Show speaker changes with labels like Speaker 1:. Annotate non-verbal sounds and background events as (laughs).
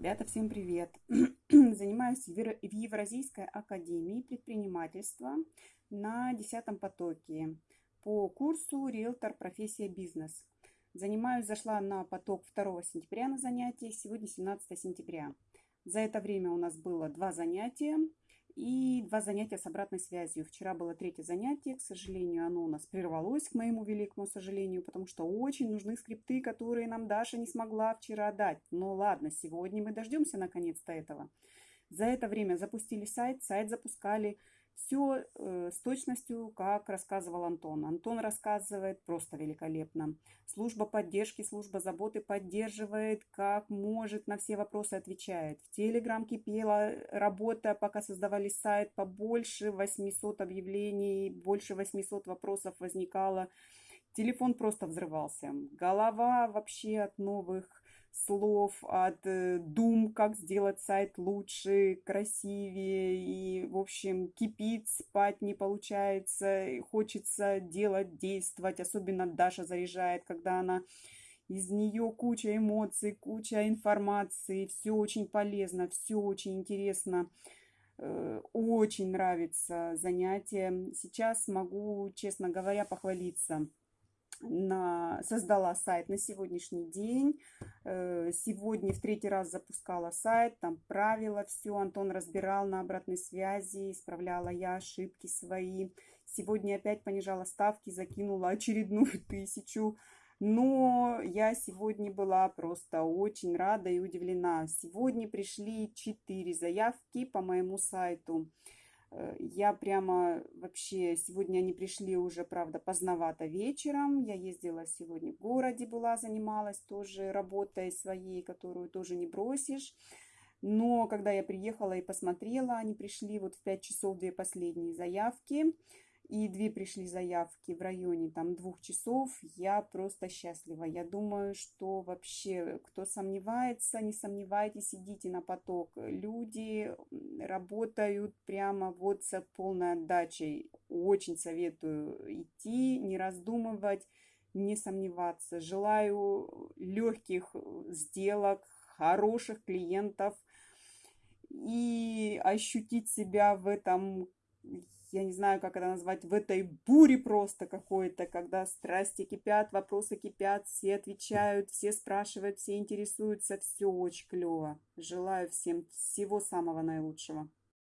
Speaker 1: Ребята, всем привет! (clears throat) Занимаюсь в Евразийской академии предпринимательства на 10 потоке по курсу «Риэлтор. Профессия. Бизнес». Занимаюсь, зашла на поток 2 сентября на занятие, сегодня 17 сентября. За это время у нас было два занятия и два занятия с обратной связью. Вчера было третье занятие, к сожалению, оно у нас прервалось, к моему великому сожалению, потому что очень нужны скрипты, которые нам Даша не смогла вчера дать. Но ладно, сегодня мы дождемся наконец-то этого. За это время запустили сайт, сайт запускали все э, с точностью, как рассказывал Антон. Антон рассказывает просто великолепно. Служба поддержки, служба заботы поддерживает, как может, на все вопросы отвечает. В Телеграм кипела работа, пока создавали сайт, побольше 800 объявлений, больше 800 вопросов возникало. Телефон просто взрывался. Голова вообще от новых слов, от э, дум, как сделать сайт лучше, красивее, и, в общем, кипит, спать не получается, хочется делать, действовать, особенно Даша заряжает, когда она из нее куча эмоций, куча информации, все очень полезно, все очень интересно, э, очень нравится занятие. Сейчас могу, честно говоря, похвалиться на, создала сайт на сегодняшний день. Э, сегодня в третий раз запускала сайт, там правила, все Антон разбирал на обратной связи, исправляла я ошибки свои. Сегодня опять понижала ставки, закинула очередную (laughs) тысячу. Но я сегодня была просто очень рада и удивлена. Сегодня пришли четыре заявки по моему сайту. Э, я прямо вообще, сегодня они пришли уже, правда, поздновато вечером. Я ездила сегодня в городе, была, занималась тоже работой своей, которую тоже не бросишь. Но когда я приехала и посмотрела, они пришли вот в 5 часов две последние заявки и две пришли заявки в районе там двух часов, я просто счастлива. Я думаю, что вообще, кто сомневается, не сомневайтесь, идите на поток. Люди работают прямо вот с полной отдачей. Очень советую идти, не раздумывать, не сомневаться. Желаю легких сделок, хороших клиентов и ощутить себя в этом я не знаю, как это назвать, в этой буре просто какой-то, когда страсти кипят, вопросы кипят, все отвечают, все спрашивают, все интересуются, все очень клево. Желаю всем всего самого наилучшего.